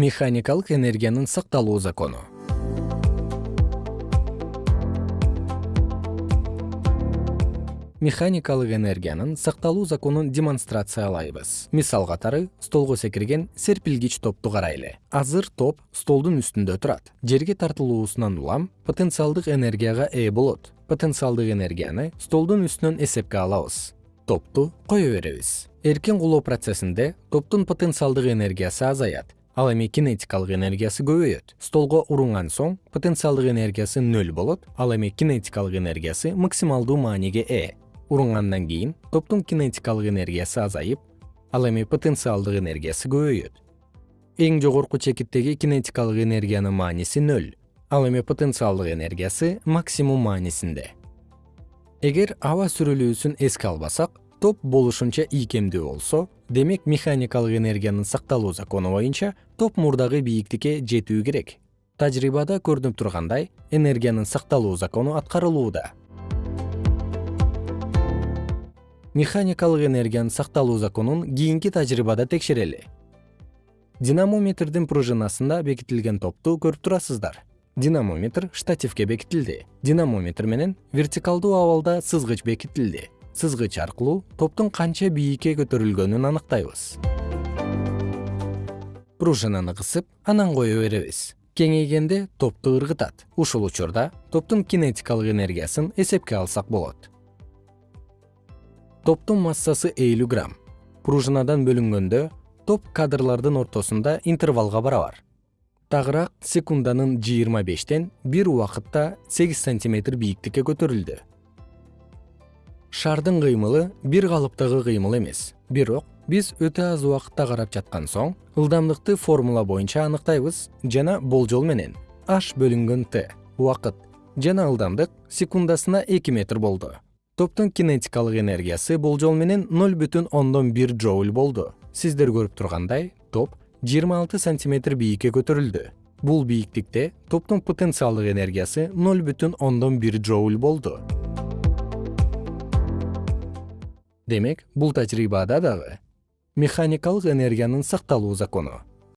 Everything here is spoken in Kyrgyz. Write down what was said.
механикалык энергиянын сакталуу закону. Механикалык энергиянын сакталуу законун демонстрациялайбыз. Мисал катары столго секирген серпилгич топту карайлы. Азыр топ столдун үстүндө турат. Жерге тартылуусунан улам потенциалдык энергияга ээ болот. Потенциалдык энергияны столдун үстүнөн эсепке алабыз. Топту кое беребиз? Эркин кулоо процессинде топтун потенциалдык энергиясы азаят ал эми кинетикалык энергиясы көбөйөт. Столго урунган соң потенциалдык энергиясы нөл болот. Ал эми кинетикалык энергиясы максималдуу мааниге ээ. Урунгандан кийин топтун кинетикалык энергиясы азайып ал эми потенциалдык энергиясы көбөйөт. Эң жогорку чекиттеги кинетикалык энергиянын мааниси нөл. Ал эми потенциалдык энергиясы максимум маанисинде. Эгер аба сүрүлүүсүн эске албасак топ болушунча ийкемдүү болсо демек механикалык энергиянын сакталуу закону боюнча топ мурдагы бийиктикке жетүү керек. Тажрыйбада көрүнүп тургандай энергиянын сакталуу закону аткарылууда. Механикалык энергиянын сакталуу законун кийинки тажрыйбада текшерели. Динамометрдин пружинасында бекитилген топту көрүп турасыздар. Динамометр штативке бекитилди. Динамометр менен вертикалдуу абалда сызгыч бекитилди сызгыч аркылуу топтун канча бийикке көтөрүлгөнүн аныктайбыз. Пружинаны кысып анан кое беребиз. Кеңейгенде топту ыргытат. Ушул учурда топтун кинетикалык энергиясын эсепке алсак болот. Топтун массасы элүү грамм. Пружинадан бөлүнгөндө топ кадрлардын ортосунда интервалга барабар. Тагыраак секунданын жыйырма бештен бир убакытта сегиз сантиметр бийиктикке көтөрүлдү шардын кыймылы бир калыптагы кыймыл эмес. Бирок биз өтө аз убакытта карап жаткан соң ылдамдыкты формула боюнча аныктайбыз жана болжол менен. H бөлүнгөн t убакыт жана ылдамдык секундасына эки метр болду. Топтун кинетикалык энергиясы болжол менен ноль бүтүн ондон бир джоуль болду. Сиздер көрүп тургандай топ жыйырма алты сантиметр бийикке көтөрүлдү. Бул бийиктикте топтун потенциалдык энергиясы ноль бүтүн ондон бир джоуль болду демек бул тажрыйбада дагы механикалык энергиянын сакталуу закону